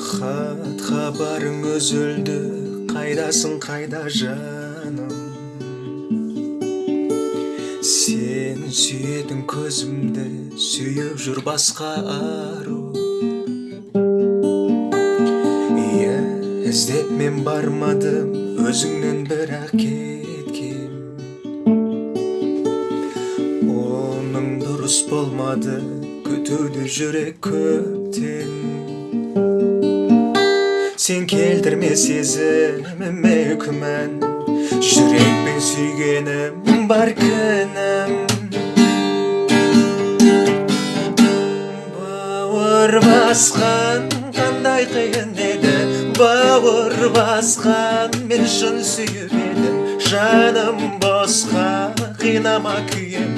хат хабарың үзілді қайдасың қайда жаным? Сен сүйетін көзімді сүйіп жүр басқа ару. Иә іздеп мен бармадым өзіңнен бірақ кеткем. Оның дұрыс болмады күтуді жүрек көптен. Сен келтірме сезіміме күмән жүрекпен сүйгенім бар күнәм бауыр басқан қандай қиын еді бауыр басқан мен шын сүйіп едім жаным босқа қинама күйемін